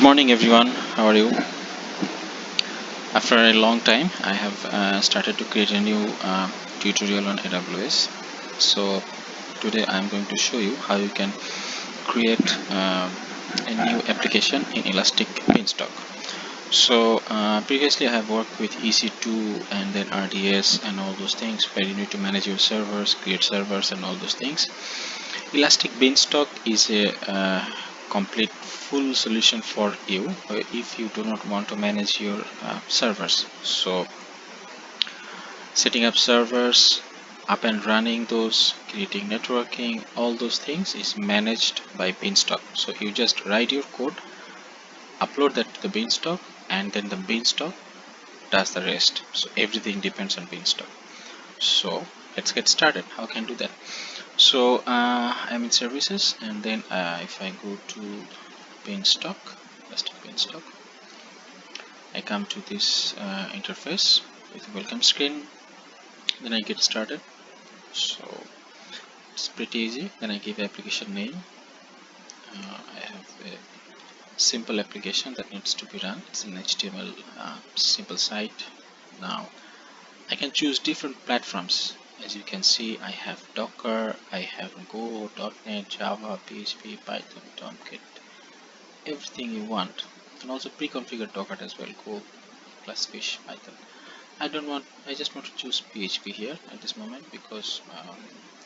Good morning everyone, how are you? After a long time I have uh, started to create a new uh, tutorial on AWS. So today I'm going to show you how you can create uh, a new application in Elastic Beanstalk. So uh, previously I have worked with EC2 and then RDS and all those things where you need to manage your servers, create servers and all those things. Elastic Beanstalk is a uh, complete full solution for you uh, if you do not want to manage your uh, servers. So setting up servers up and running those creating networking all those things is managed by beanstalk. So you just write your code upload that to the beanstalk and then the beanstalk does the rest. So everything depends on beanstalk. So let's get started. How can do that so uh, I'm in services and then uh, if I go to beanstalk elastic beanstalk I come to this uh, interface with welcome screen. Then I get started. So it's pretty easy. Then I give application name. Uh, I have a simple application that needs to be run. It's an HTML uh, simple site. Now I can choose different platforms as you can see I have Docker I have Go, .NET, Java, PHP, Python, Tomcat everything you want. And also pre-configured docker as well go Glassfish python. I don't want i just want to choose php here at this moment because um,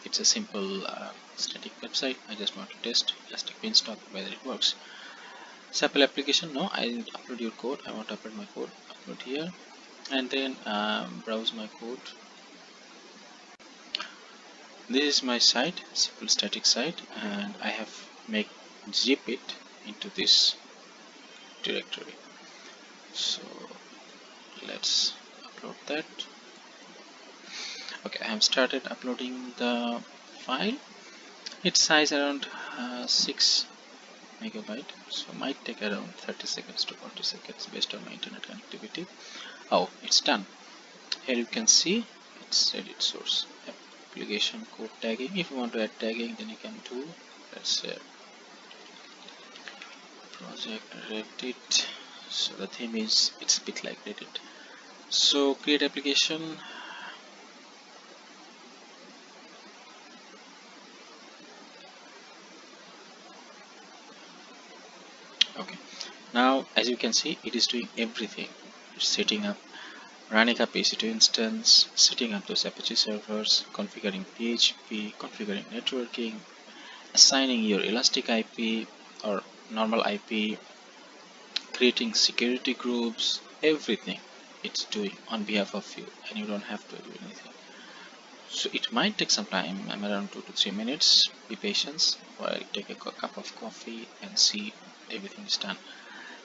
it's a simple uh, static website. I just want to test elastic beanstalk whether it works. Sample application no i need to upload your code. I want to upload my code upload here. And then um, browse my code this is my site simple static site and i have make zip it into this directory. So let's upload that. Okay I have started uploading the file. Its size around uh, 6 megabyte so might take around 30 seconds to 40 seconds based on my internet connectivity. Oh it's done. Here you can see it's edit source application code tagging. If you want to add tagging then you can do. Let's say project reddit. So the theme is it's a bit like reddit. So create application. Okay. Now as you can see it is doing everything. It's setting up running up EC2 instance, setting up those Apache servers, configuring PHP, configuring networking, assigning your Elastic IP or normal IP, creating security groups, everything it's doing on behalf of you and you don't have to do anything. So it might take some time, I'm around 2 to 3 minutes, be patient while take a cup of coffee and see everything is done.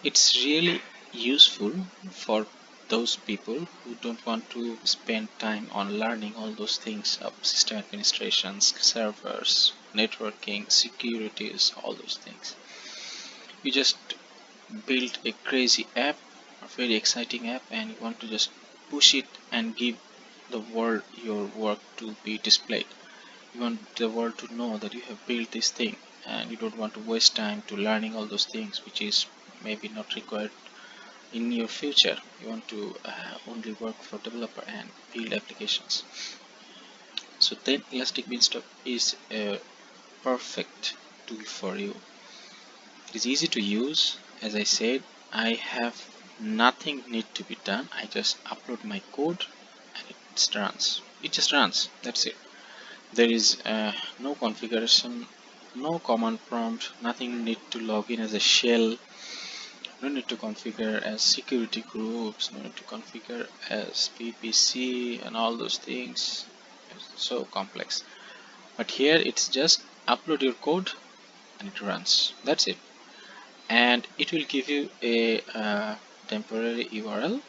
It's really useful for those people who don't want to spend time on learning all those things of system administrations, servers, networking, securities, all those things. You just build a crazy app a very exciting app and you want to just push it and give the world your work to be displayed. You want the world to know that you have built this thing and you don't want to waste time to learning all those things which is maybe not required in your future you want to uh, only work for developer and build applications. So then elastic beanstalk is a perfect tool for you. It is easy to use. As I said I have nothing need to be done. I just upload my code and it runs. It just runs. That's it. There is uh, no configuration no command prompt nothing need to log in as a shell no need to configure as security groups no need to configure as VPC and all those things. It's so complex. But here it's just upload your code and it runs. That's it. And it will give you a uh, temporary URL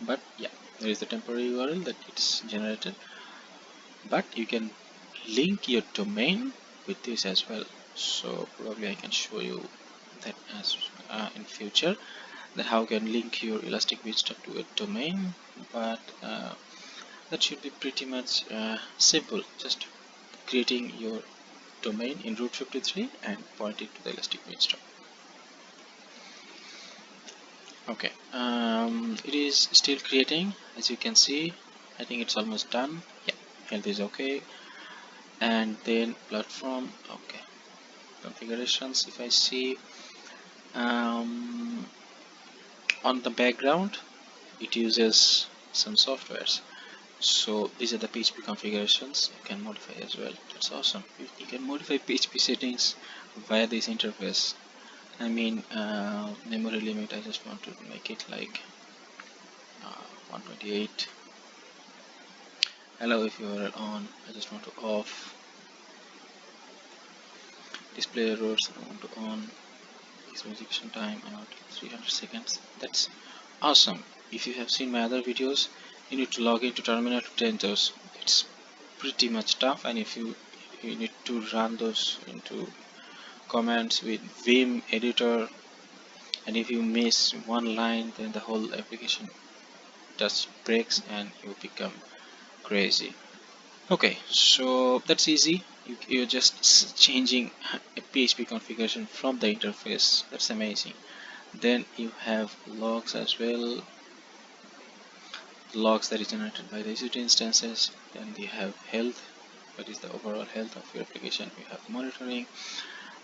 but yeah there is a temporary URL that it's generated. But you can link your domain with this as well. So probably I can show you that as uh, in future that how you can link your elastic beanstalk to a domain but uh, that should be pretty much uh, simple. Just creating your domain in Route 53 and point it to the elastic beanstalk okay um, it is still creating as you can see. I think it's almost done. Yeah health is okay. And then platform okay. Configurations if I see um, on the background it uses some softwares. So these are the PHP configurations. You can modify as well. That's awesome. You, can modify PHP settings via this interface. I mean uh, memory limit I just want to make it like uh, 128 allow if you are on I just want to off. Display errors I want to on execution time about 300 seconds. That's awesome. If you have seen my other videos you need to log into terminal to change those it's pretty much tough. And if you you need to run those into commands with vim editor and if you miss one line then the whole application just breaks and you become crazy. Okay so that's easy you, you're just changing a PHP configuration from the interface. That's amazing. Then you have logs as well. Logs that is generated by the EC2 instances. Then you have health. What is the overall health of your application? You have monitoring.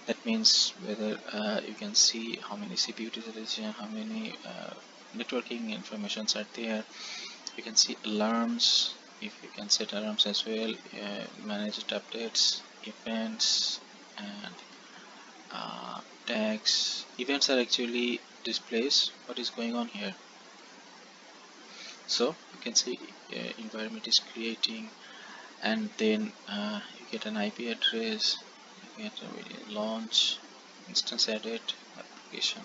That means whether uh, you can see how many CPU utilization how many uh, networking informations are there. You can see alarms if you can set alarms as well uh, managed updates events and uh, tags. Events are actually displays. What is going on here? So you can see uh, environment is creating and then uh, you get an IP address you get a launch instance edit application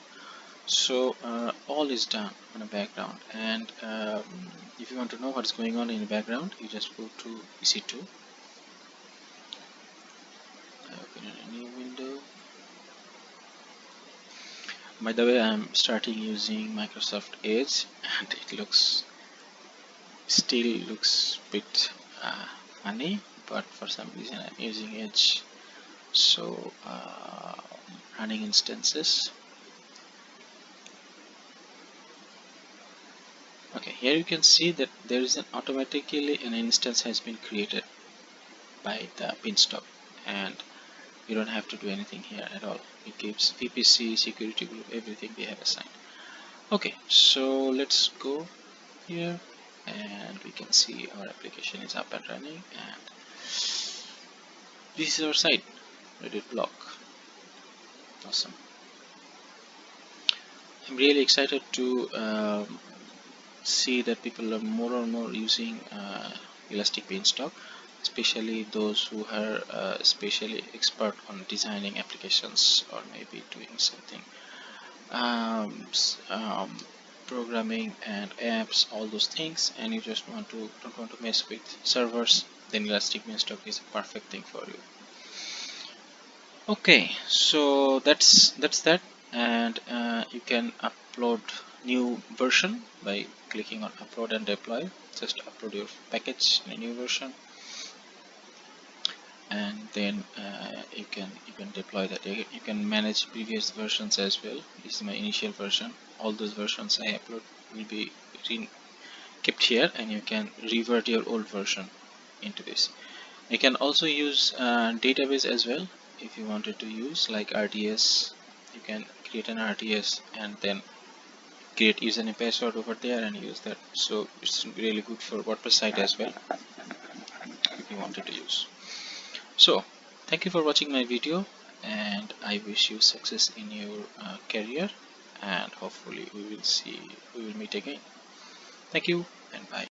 so uh, all is done in the background. And um, if you want to know what's going on in the background you just go to EC2 open a new window. By the way I'm starting using Microsoft Edge and it looks still looks a bit uh, funny but for some reason I'm using Edge. So uh, running instances here you can see that there is an automatically an instance has been created by the beanstalk and you don't have to do anything here at all. It gives VPC security group everything we have assigned. Okay so let's go here. And we can see our application is up and running. And this is our site. Reddit block. Awesome. I'm really excited to um, see that people are more and more using uh, Elastic Beanstalk especially those who are uh, especially expert on designing applications or maybe doing something um, um, programming and apps all those things and you just want to don't want to mess with servers then Elastic Beanstalk is a perfect thing for you. Okay so that's that's that and uh, you can upload new version by clicking on upload and deploy. Just upload your package in a new version. And then uh, you can you can deploy that. You can manage previous versions as well. This is my initial version. All those versions I upload will be kept here and you can revert your old version into this. You can also use uh, database as well if you wanted to use like RDS you can create an RDS and then create username password over there and use that. So it's really good for WordPress site as well if you wanted to use. So thank you for watching my video and I wish you success in your uh, career and hopefully we will see we will meet again. Thank you and bye